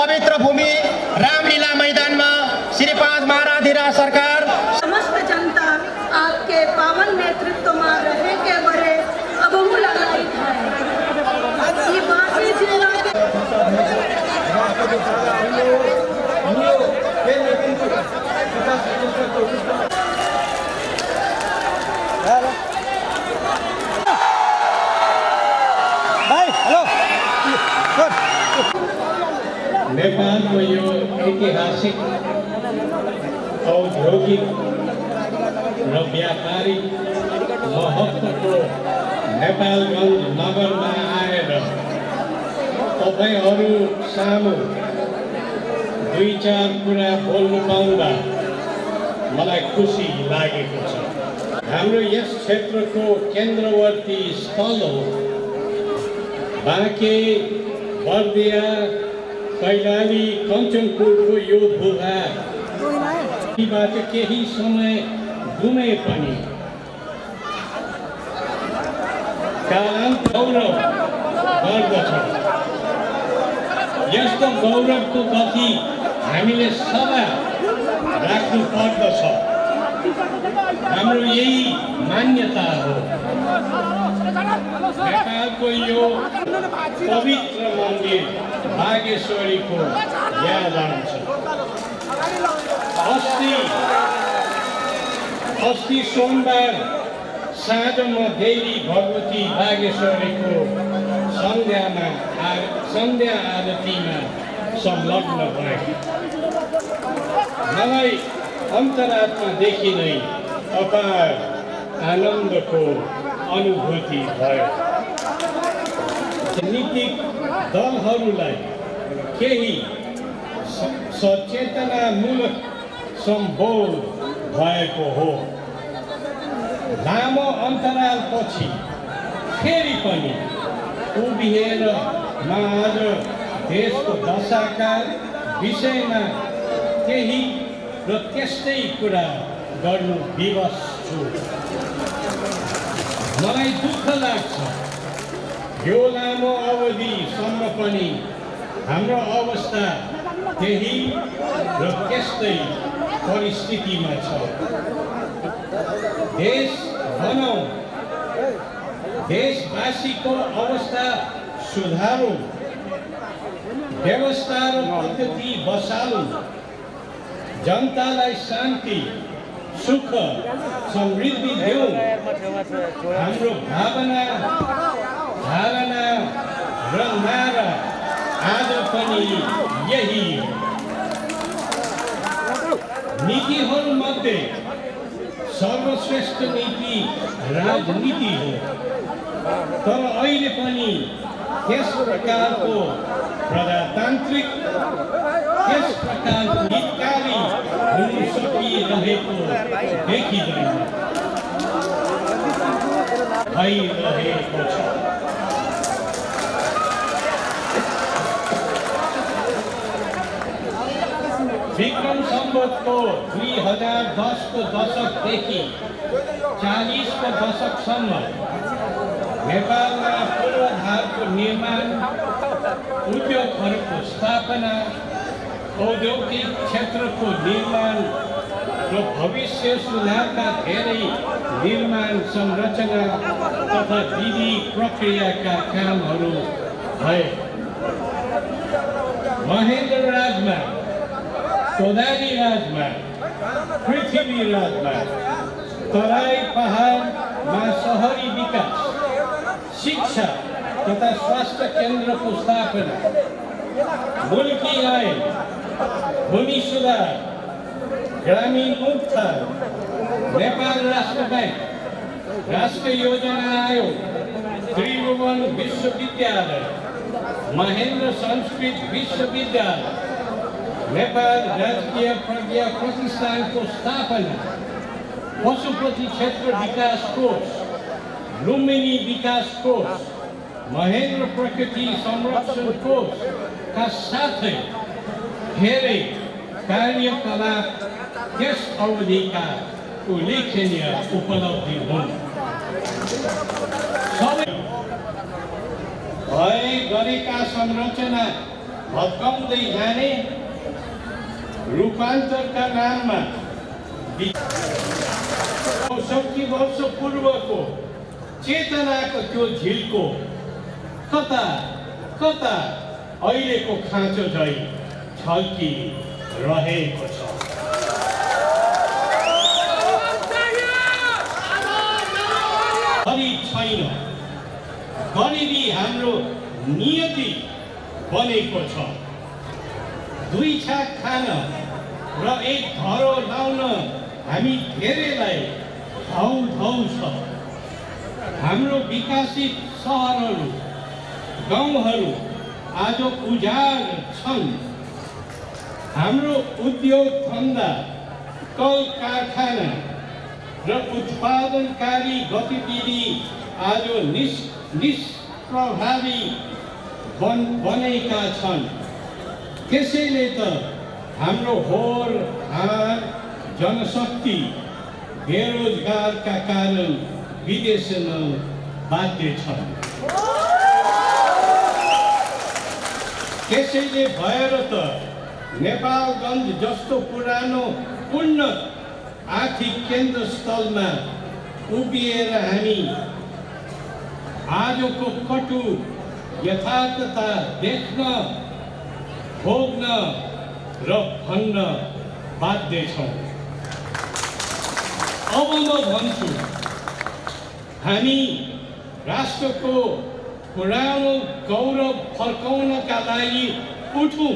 पवित्र भूमि र व्यापारिक महत्त्वको नेपालगञ्ज नगरमा आएर तपाईँहरू सामु दुई चार कुरा बोल्नु पाउँदा मलाई खुसी लागेको छ हाम्रो यस क्षेत्रको केन्द्रवर्ती स्थल हो बाँके बर्दिया कैलाली कञ्चनपुरको यो यीबाट केही समय घुमे पनि। कालान्त गौरव गर्दछ। यस्तो गौरवको गति हामीले सदा राख्नु पर्दछ। हाम्रो यही मान्यता हो। नेपालको यो पवित्र मन्दिर बागेश्वरीको याद आउँछ अस्ति अस्ति सोमबार साँझमा देवी भगवती बागेश्वरीको सन्ध्यामा आ सन्ध्या आरतीमा संलग्न भए मलाई अन्तरात्मादेखि नै अपार आनन्दको अनुभूति भयो राजनीतिक दलहरूलाई केही सचेतनामूलक सम्बोध भएको हो। लामो अन्तरालपछि फेरि पनि उभिएर म आज देशको दशाका विषयमा केही र त्यस्तै कुरा गर्नु विवश छु। मलाई दुःख लाग्छ यो लामो अवधिसम्म पनि हाम्रो अवस्था त्यही र त्यस्तै परिस्थितिमा छ। देश बनाऊ देशवासीको अवस्था सुधारौँ व्यवस्था र पद्धति बसालौँ जनतालाई शान्ति सुख समृद्धि देऊ। हाम्रो भावना धारणा र नारा आज पनि यही नीतिहरूमध्ये सर्वश्रेष्ठ नीति राजनीति हो तर अहिले पनि त्यस प्रकारको प्रजातान्त्रिक त्यस प्रकारको हितकारी हुन सकिरहेको देखिँदैन भइरहेको छ सम्बतको दुई हजार दसको दशकदेखि चालिसको दशकसम्म नेपालमा पूर्वाधारको निर्माण उद्योगहरूको स्थापना औद्योगिक क्षेत्रको निर्माण र भविष्य सुधारका धेरै निर्माण संरचना तथा विधि प्रक्रियाका कामहरू भए महेन्द्र राजमा कोदारी राजमा पृथ्वी राजमा तराई पहाडमा सहरी विकास शिक्षा तथा स्वास्थ्य केन्द्रको स्थापना मुल्की आय भूमि सुधार ग्रामीण उत्थान नेपाल राष्ट्र ब्याङ्क राष्ट्रिय योजना आयोग त्रिभुवन विश्वविद्यालय महेन्द्र संस्कृत विश्वविद्यालय नेपाल राजकीय प्रज्ञा प्रतिष्ठानको स्थापना पशुपति क्षेत्र विकास कोष लुम्बिनी विकास कोष महेन्द्र प्रकृति संरक्षण कोषका साथै धेरै कार्यकलाप त्यस अवधिका उल्लेखनीय उपलब्धि हुन् भए गरेका संरचना भत्काउँदै जाने रूपान्तरका नाममा पूर्वको चेतनाको त्यो झिल्को कता कता अहिलेको खाँचो झै छल्की रहेको छ छैन गरिबी हाम्रो नियति बनेको छ दुई छाक खान र एक घरो लाउन हामी धेरैलाई धौ धौ छ। हाम्रो विकसित सहरहरू गाउँहरू आज उजाड छन्। हाम्रो उद्योग धन्दा कल कारखाना र उत्पादनकारी गतिविधि आज निस् निष्प्रभावी बन बनेका छन्। त्यसैले त हाम्रो होर हार जनशक्ति बेरोजगारका कारण विदेशमा बाध्य छन्। त्यसैले भएर त नेपालगञ्ज जस्तो पुरानो उन्नत आर्थिक केन्द्र स्थलमा उभिएर हामी आजको कटु यथार्थता देख्न भोग्न र भन्न बाध्य छौँ। अब म भन्छु हामी राष्ट्रको पुरानो गौरव फर्काउनका लागि उठौँ।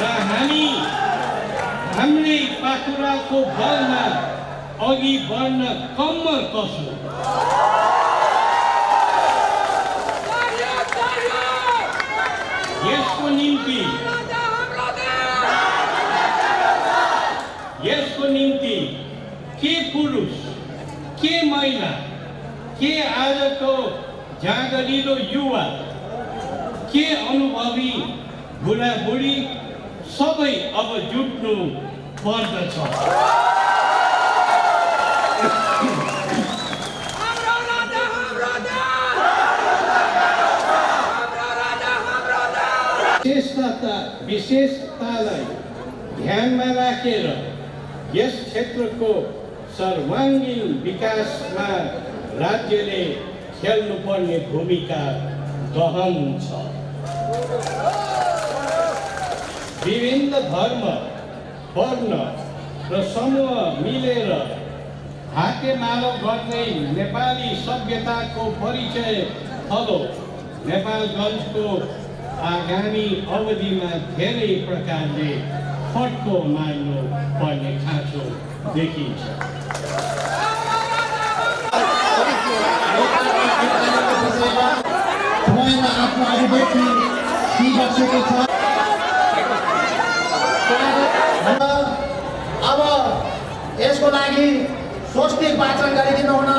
र हामी हाम्रै पाखुराको बलमा अघि बढ्न कम्म कसौँ यसको निम्ति यसको निम्ति के पुरुष के महिला के आजको जाँगरिलो युवा के अनुभवी बुढाबुढी सबै अब जुट्नु पर्दछ विशेषतालाई ध्यानमा राखेर यस क्षेत्रको सर्वाङ्गीण विकासमा राज्यले खेल्नुपर्ने भूमिका गहन छ। विभिन्न धर्म वर्ण र समूह मिलेर हातेमालो गर्दै नेपाली सभ्यताको परिचय थलो नेपालगञ्जको आगामी अवधिमा धेरै प्रकारले फड्को मार्नु पर्ने खाँचो देखिन्छ। आफ्नो अभिव्यक्ति छ। अब यसको लागि स्वस्तिक वाचन गरिदिनु हुन।